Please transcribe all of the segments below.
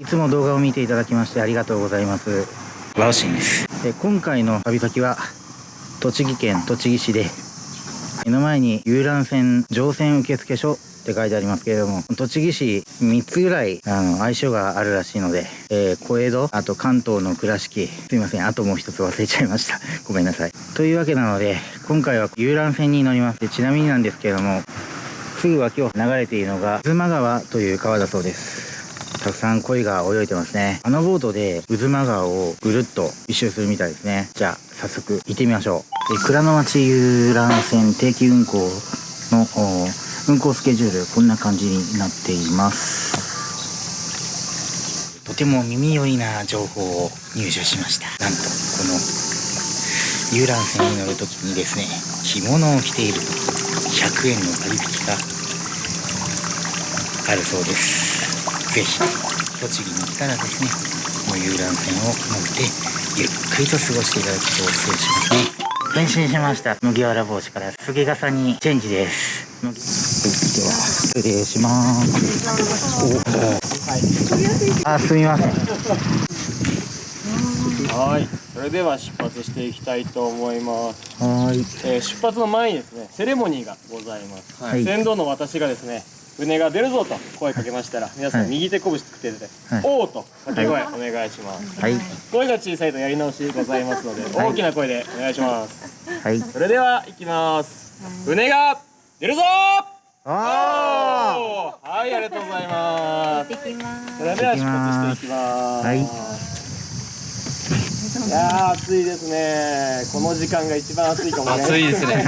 いつも動画を見ていただきましてありがとうございますワオシンですで今回の旅先は栃木県栃木市で目の前に遊覧船乗船受付所って書いてありますけれども、栃木市3つぐらい、あの、相性があるらしいので、えー、小江戸、あと関東の倉敷、すいません、あともう一つ忘れちゃいました。ごめんなさい。というわけなので、今回は遊覧船に乗ります。でちなみになんですけれども、すぐ脇を流れているのが、渦間川という川だそうです。たくさん鯉が泳いでますね。あのボートで渦間川をぐるっと一周するみたいですね。じゃあ、早速行ってみましょう。で倉の町遊覧船定期運行の運行スケジュールこんな感じになっていますとても耳寄りな情報を入手しましたなんとこの遊覧船に乗るときにですね着物を着ていると100円の割引があるそうですぜひ栃木に来たらですねこの遊覧船を乗ってゆっくりと過ごしていただくことをお勧めしますね。変身しました麦わら帽子から杉笠にチェンジです。では失礼します。あす。みませんはいそれでは出発していきたいと思います。はい、えー、出発の前にです。ねセレモニーがございます、はい、船頭の私がです。ね船が出るぞと声かけましたら皆さん右手拳つくってて、はい、おーと掛け声お願いします、はい、声が小さいとやり直しございますので、大きな声でお願いしますはいそれでは行きます船が出るぞあはい、ありがとうございます。それでは出発していきます。はい。いや暑いですね。この時間が一番暑いかもね。暑いですね。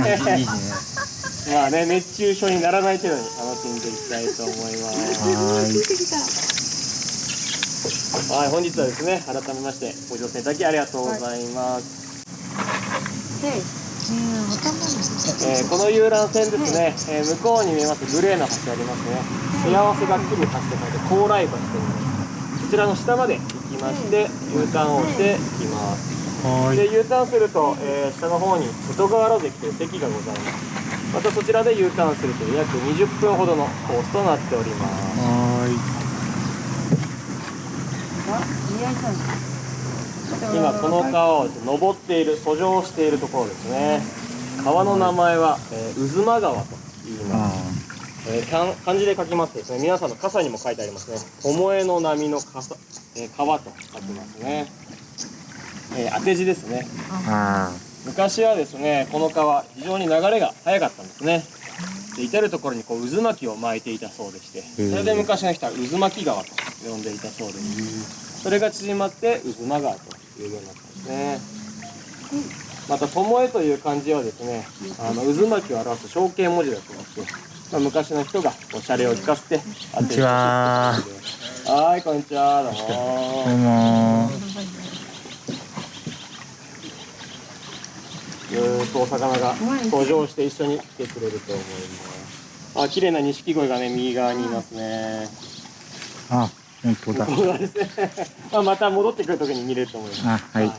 まあね、熱中症にならない程度に楽しんでいきたいと思います。はい。はい、本日はですね、改めましてご乗船いただきありがとうございます。はい。えー、この遊覧船ですね、えー、向こうに見えますグレーの橋ありますね。幸せが来る橋と書いて高麗橋というこちらの下まで行きまして U ターンをしてい。きます。で U ターンすると、えー、下の方に外河原関という席がございますまたそちらで U ターンすると約20分ほどのコースとなっております。はい。今この川を登っている遡上しているところですね。川の名前は、えー、渦間川と言います、えー、漢字で書きますとですね皆さんの傘にも書いてありますね。巴の波の傘、えー、川と書きますね、えー、当て字ですね昔はですねこの川非常に流れが速かったんですねで至る所にこう渦巻きを巻いていたそうでしてそれで昔の人は渦巻き川と呼んでいたそうですそれが縮まって渦間川というようになってますね。また、巴という漢字はですね、あの渦巻きを表す象形文字だと思って、まあ、昔の人がおしゃれを聞かせてこんにちは。はい、こんにちは。どうも。どうも。ずっとお魚が登場して一緒に来てくれると思います。あ、綺麗な錦鯉がね、右側にいますね。あ。本当だ。本当ですね。まあまた戻ってくるときに見れると思います。あ、はい。はい、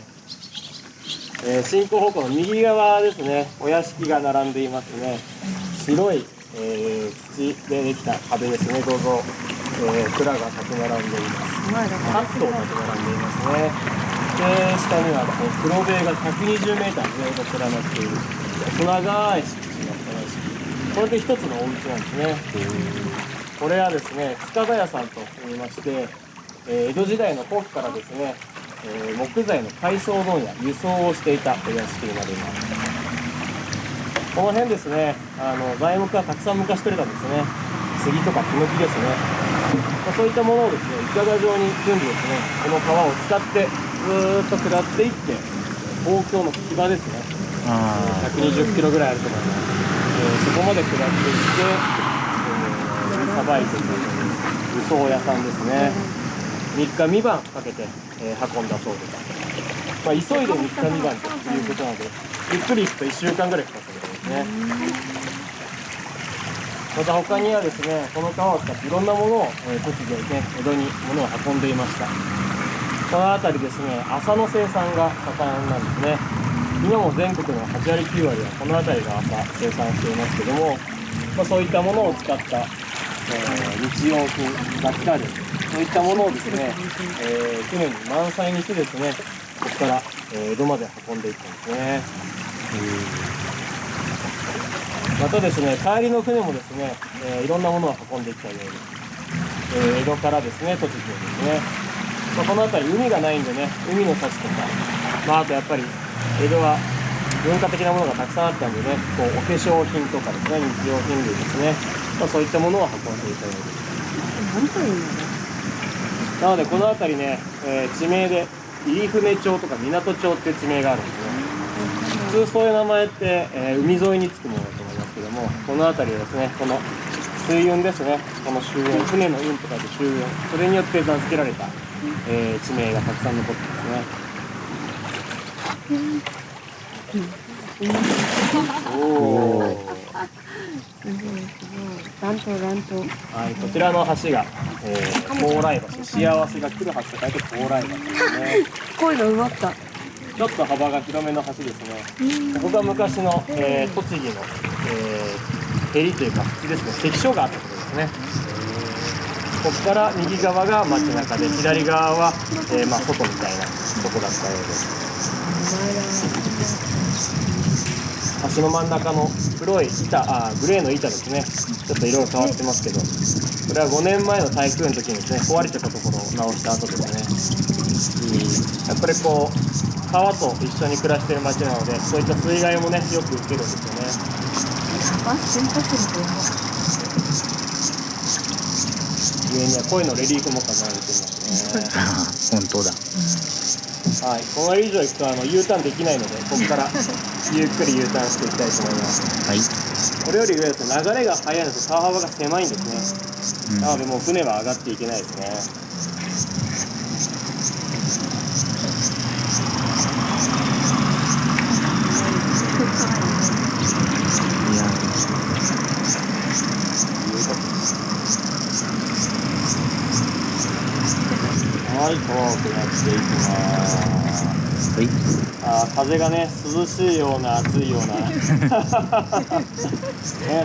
えー、進行方向の右側ですね、お屋敷が並んでいますね。白い、えー、土でできた壁ですね、どうぞ、えー、蔵が立ち並んでいます。8棟立ち並んでいますね。で、下にはこう黒塀が120メーターずっと連なっている、細長い敷地のこれで一つのお家なんですね。これはですね塚田屋さんと言いまして、えー、江戸時代の後期からですね、えー、木材の改装問屋輸送をしていたお屋敷になります。この辺ですねあの材木がたくさん昔取れたんですね。杉とかヒノキですね、そういったものをですねいかが状に組んでですねこの川を使ってずっと下っていって東京の木場ですね。120キロぐらいあると思います、えー、そこまで下っていってさばいてい輸送屋さんですね。3日三晩かけて、えー、運んだそうです、まあ、急いで3日三晩ということなのでゆっくり行くと1週間ぐらいかかったみたいですね。また他にはですねこの川を使っていろんなものを、えー、栃木でね江戸に物を運んでいましたこの辺りですね麻の生産が盛んなんですね。今も全国の8割9割はこの辺りが朝生産していますけども、まあ、そういったものを使ったえー、日用品が来たりそういったものをですね、えー、船に満載にしてですねここから、えー江戸まで運んでいったんですね。またですね帰りの船もですね、えーいろんなものを運んでいったように、え江戸からですね栃木をですね、まあ、この辺り海がないんでね海の幸とか、まあ、あとやっぱり江戸は文化的なものがたくさんあったんでねこうお化粧品とかですね日用品類ですね、まあ、そういったものを運んでいたようですなんというなのでこの辺りね、えー地名で入船町とか港町っていう地名があるんですね。普通そういう名前って、えー海沿いにつくものだと思いますけどもこの辺りはですねこの水運ですね。この周運船の運と書いて周運。それによって名付けられた、えー地名がたくさん残ってますねおおすごいすごい乱闘乱闘はい、こちらの橋が、えー、高麗橋、幸せが来る橋と書いて高麗橋ですね。こういうの奪ったちょっと幅が広めの橋ですね。ここが昔の、えー、栃木の、えー、へりというか、口ですね、関所があったところですね。ここから右側が街中で、左側は、えーまあ、外みたいなとこだったようです。橋の真ん中の黒い板、あグレーの板ですね。ちょっと色が変わってますけど、これは5年前の台風の時にですね、壊れてたところを直した後ですね。やっぱりこう川と一緒に暮らしてる町なのでそういった水害もねよく受けるんですよねあ先発力上には鯉のレリーフも飾られていますね。本当だ。はい。この以上行くとあの U ターンできないのでここから ゆっくり U ターンしていきたいと思います。はい。これより上ですね流れが速いので川幅が狭いんですね。なのでもう船は上がっていけないですねいやはい遠くなっていきますはい。あー風がね涼しいような暑いような、ね、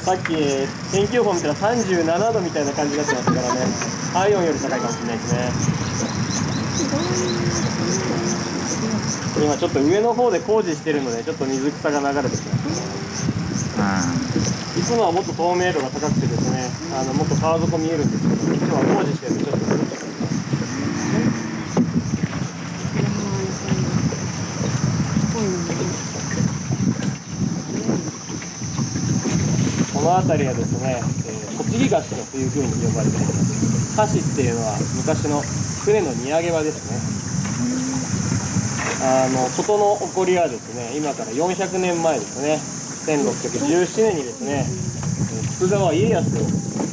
さっき天気予報見たら37度みたいな感じになってましたからね。体温より高いかもしれないですね。今ちょっと上の方で工事してるのでちょっと水草が流れてきます。あいつもはもっと透明度が高くてですねあのもっと川底見えるんですけど今日は工事してるんでちょっとずれちゃってこの辺りはですね、えー栃木橋というふうに呼ばれています。橋っていうのは昔の船の荷揚げ場ですね。あの事の起こりはですね今から400年前ですね。1617年にですねえー徳川家康を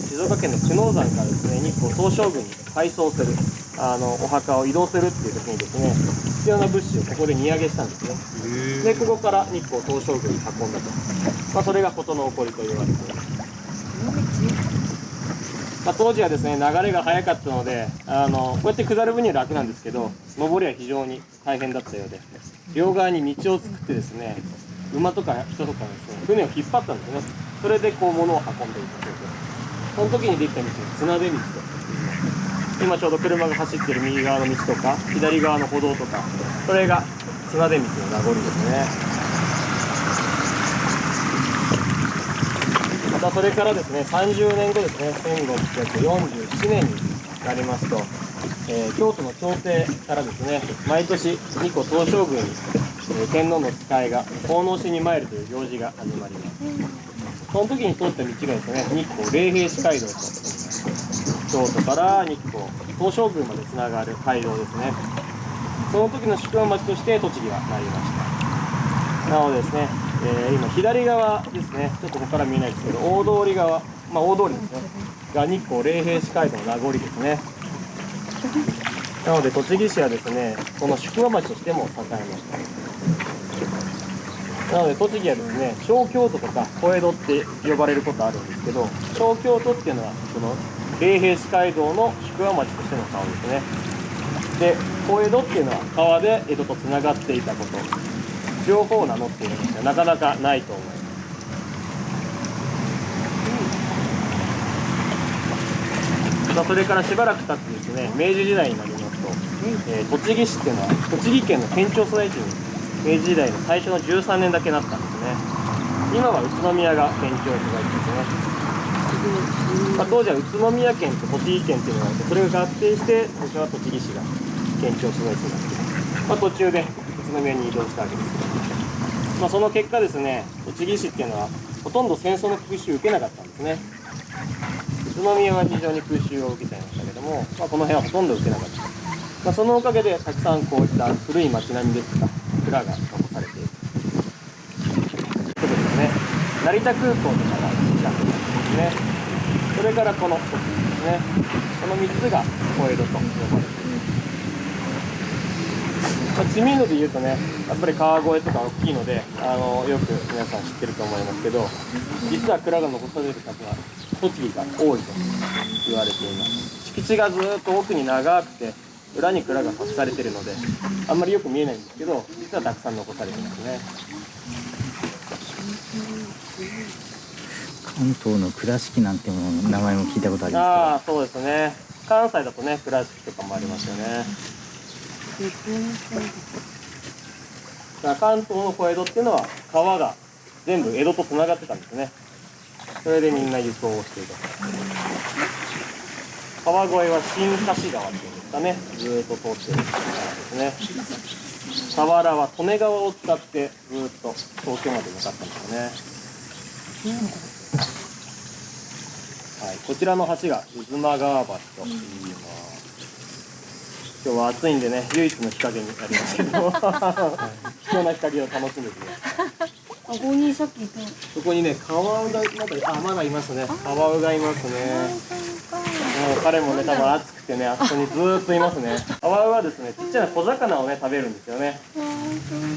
静岡県の久能山からですね日光東照宮に改装するあのお墓を移動するっていう時にですね必要な物資をここで荷揚げしたんですね。でここから日光東照宮に運んだと、まあ、それが事の起こりと言われています。まあ、当時はですね流れが速かったのであのこうやって下る分には楽なんですけど上りは非常に大変だったようで両側に道を作ってですね馬とか人とかがですね船を引っ張ったんですね。それでこう物を運んでいたそう。でその時にできた道が綱出道と今ちょうど車が走ってる右側の道とか左側の歩道とかそれが綱出道の名残ですね。またそれからですね30年後ですね1647年になりますと、えー京都の朝廷からですね毎年日光東照宮に、えー天皇の使いが奉納しに参るという行事が始まります。その時に通った道がですね日光霊平寺街道と京都から日光東照宮までつながる街道ですねその時の宿場町として栃木がなりましたなのでですね、えー今左側ですね、ちょっとここから見えないですけど、大通り側、まあ大通りですね、が日光霊平寺街道の名残ですね。なので栃木市はですね、この宿場町としても栄えました。なので栃木はですね、小京都とか小江戸って呼ばれることあるんですけど、小京都っていうのはその霊平寺街道の宿場町としての顔ですね。で、小江戸っていうのは川で江戸とつながっていたこと。両方名乗っているんですがなかなかないと思います。まあ、それからしばらく経ってですね明治時代になりますと、えー栃木市っていうのは栃木県の県庁所在地に明治時代の最初の13年だけなったんですね今は宇都宮が県庁所在地ですね、まあ、当時は宇都宮県と栃木県っていうのがあってそれが合併して僕は栃木市が県庁所在地になって、まあ、途中で宇都宮に移動したわけです。けど、まあ、その結果ですね栃木市っていうのはほとんど戦争の空襲を受けなかったんですね。宇都宮は非常に空襲を受けちゃいましたけども、まあ、この辺はほとんど受けなかった、まあ、そのおかげでたくさんこういった古い町並みですとか蔵が残されている。そうことですね。成田空港とかが近くにありますね。それからこの奥ですねこの3つが小江戸と。呼ばれています、まあ、知名度で言うとねやっぱり川越とか大きいのであのよく皆さん知ってると思いますけど実は蔵が残される数は栃木が多いと言われています。敷地がずっと奥に長くて裏に蔵が隠されてるのであんまりよく見えないんですけど実はたくさん残されてますね。関東の倉敷なんてもの名前も聞いたことありあまあそうですね。関西だとね倉敷とかもありますよね。関東の小江戸っていうのは川が全部江戸とつながってたんですね。それでみんな輸送をしていた川越は新橋川っていうんですかね。ずーっと通ってる川ですね。佐原は利根川を使ってずーっと東京まで向かったんですよね。はい、こちらの橋が渦間川橋と言います。今日は暑いんでね、唯一の日陰になりますけど、貴重な日陰を楽しんでください。あここにさっきいたそこにね、カワウがまだあまだいますね。カワウがいますね。もう彼もね、多分暑くてね、あそこにずーっといますね。カワウはですね、ちっちゃな小魚をね食べるんですよね。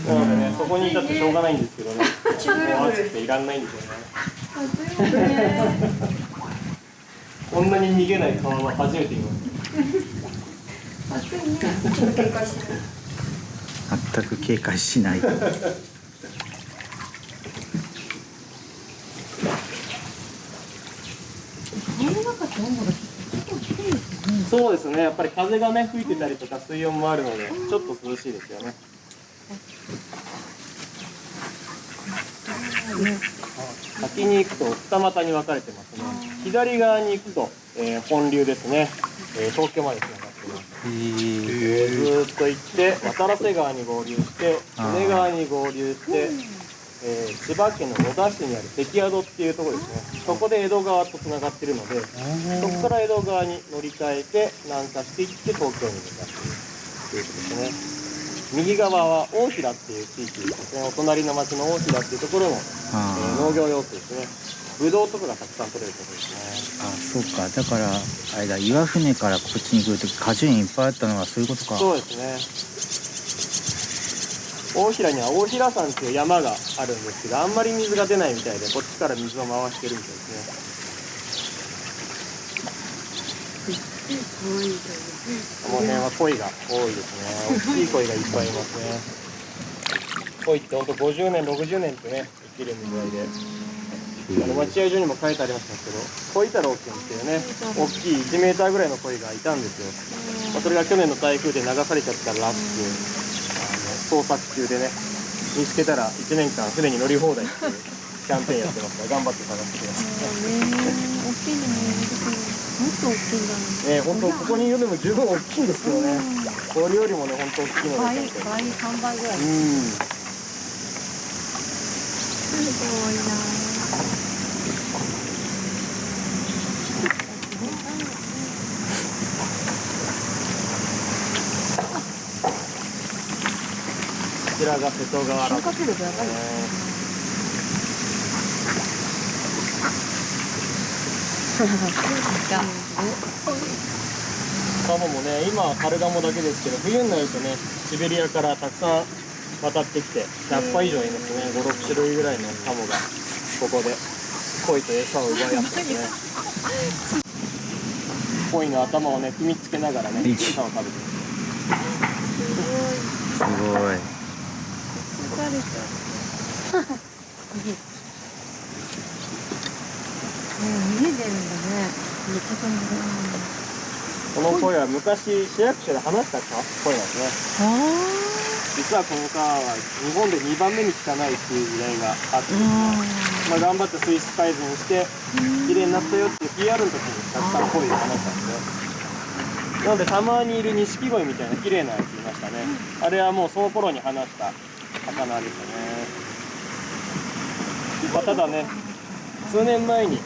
なのでね、そこにいたってしょうがないんですけどね。もう暑くていらんないんですよね。こんなに逃げないカは初めて見ます。全く警戒しないそうですね、やっぱり風がね吹いてたりとか水温もあるので、ちょっと涼しいですよね。先に行くと二股に分かれてますね。左側に行くと、えー本流ですね、えー東京までつながってます。ずーっと行って渡良瀬川に合流して利根川に合流して、えー千葉県の野田市にある関宿っていうところですね。そこで江戸川とつながってるのでそこから江戸川に乗り換えて南下していって東京に向かっている。ということですね右側は大平っていう地域ですね。お隣の町の大平っていうところの、えーあ農業用水ですねブドウとかがたくさん取れるところですねあそうか。だからあれだ岩船からこっちに来るとき果樹園いっぱいあったのはそういうことか。そうですね。大平には大平山っていう山があるんですけどあんまり水が出ないみたいでこっちから水を回してるみたいですね。この辺は鯉が多いですね。大きい鯉がいっぱいいますね。鯉ってほんと50年60年ってね生きるみたいであの待合所にも書いてありましたけど鯉太郎君っていうね大きい1メーターぐらいの鯉がいたんですよ。まあ、それが去年の台風で流されちゃったらしくあの捜索中でね見つけたら1年間船に乗り放題っていう キャンペーンやってますから頑張って探してくださ大きいのももっと大きいんだいね本当ここにいるのも十分大きいんですけどねこれよりもね本当大きいのがいた倍倍三倍ぐらい。うん。すごいなちらが瀬戸川原瞬活力やばい。ねカモもね今はカルガモだけですけど冬になるとねシベリアからたくさん渡ってきて100羽以上いますね。56種類ぐらいのカモがここで鯉と餌を奪い合ってますね。鯉の頭をね踏みつけながらね餌を食べてますすごい疲れた。も う逃げてるんだね。この声は昔市役所で話した声ですね。あ実はこの川は日本で2番目に汚いっていう時代があって、あまあ、頑張って水質改善して綺麗になったよっていう PR の時にたくさん声で話したんで。すねなのでたまにいる錦鯉みたいな綺麗なやついましたね。あれはもうその頃に話した魚ですよね、まあ、ただね数年前に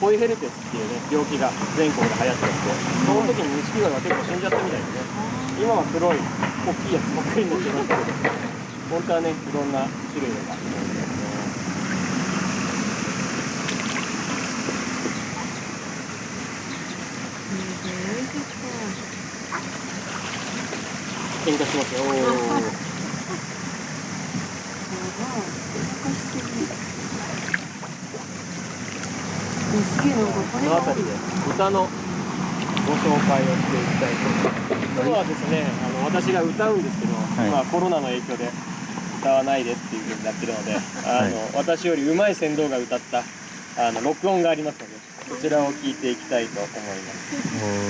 コイヘルペスっていうね病気が全国で流行っててその時に錦鯉が結構死んじゃったみたいですね。今は黒い大きいやつばっかりになってますけど本当はねいろんな種類があるんですね。喧嘩しますよこの辺りで歌のご紹介をしていきたいと思います。今日はですね、あの私が歌うんですけど、い今コロナの影響で歌わないでっていう風になってるので、あの、はい私より上手い船頭が歌ったあの録音がありますので、こちらを聞いていきたいと思いま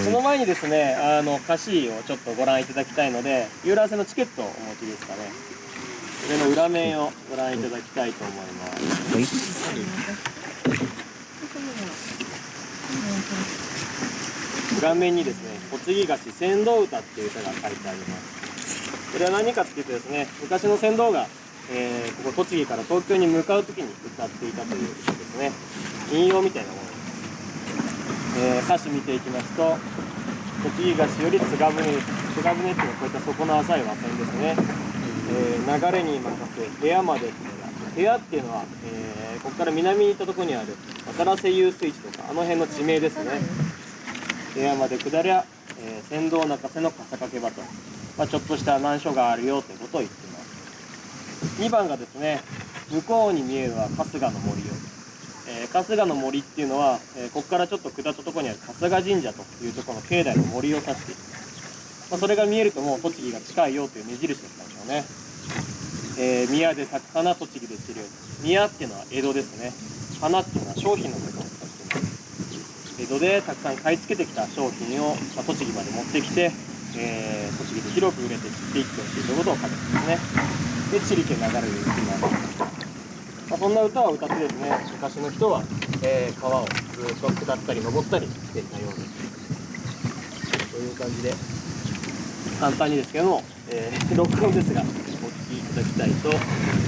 す。その前にですね、あの歌詞をちょっとご覧いただきたいので、遊覧船のチケットをお持ちですかね。それの裏面をご覧いただきたいと思います。はい裏面にですね、栃木菓子船頭歌っていう歌が書いてあります。これは何かっていうとですね、昔の船頭が、えーここ栃木から東京に向かう時に歌っていたという歌ですね。引用みたいなものです。えー歌詞見ていきますと、栃木菓子より津賀船、津賀船っていうのはこういった底の浅い和船ですね。えー流れに任せ部屋までっていうのが部屋っていうのは、えここから南に行ったとこにある渡良瀬遊水地とかあの辺の地名ですね。部屋まで下りゃ、えー、船頭中瀬の笠掛け場と、まあ、ちょっとした難所があるよということを言っています。2番がですね向こうに見えるは春日の森よ、えー春日の森っていうのは、えーここからちょっと下ったところにある春日神社というところの境内の森を指しています、まあ、それが見えるともう栃木が近いよという目印だったんでしょうね。えー宮で咲く花栃木で散るよ宮っていうのは江戸ですね花っていうのは商品のことを指してます江戸でたくさん買い付けてきた商品を、まあ、栃木まで持ってきて、えー栃木で広く売れて散っていってほしいということを書いてますね。で「ちりけ流れる雪なの」まあ、そんな歌を歌ってですね昔の人は、えー川をずっと下ったり登ったりしていたようですという感じで。簡単にですけども、えー 録音ですがお聴きいただきたいと思います。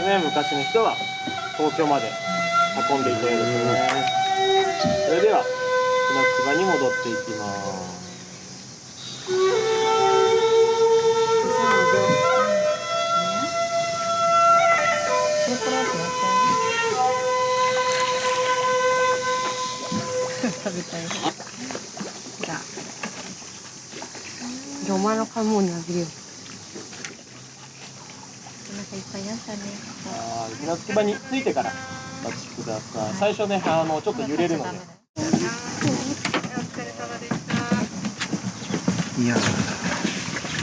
ですね昔の人は東京まで運んでいたようですねそれでは船着場に戻っていきます食べたい。じゃあお前の買い物にあげるよ。お腹いっぱいになったね。はい船着き場に着いてからお待ちください最初ねあのちょっと揺れるのでいやあ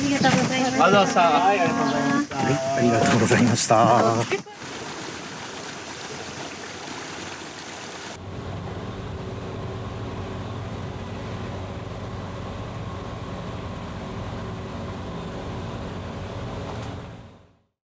りがとうございます。ありがとうございましたはいありがとうございましたありがとうございました